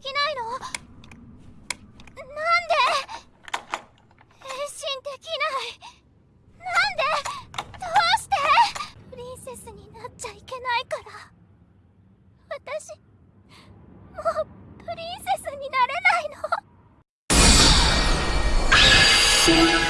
できないの？なんで？変身できない？なんで？どうして？プリンセスになっちゃいけないから。私もうプリンセスになれないの。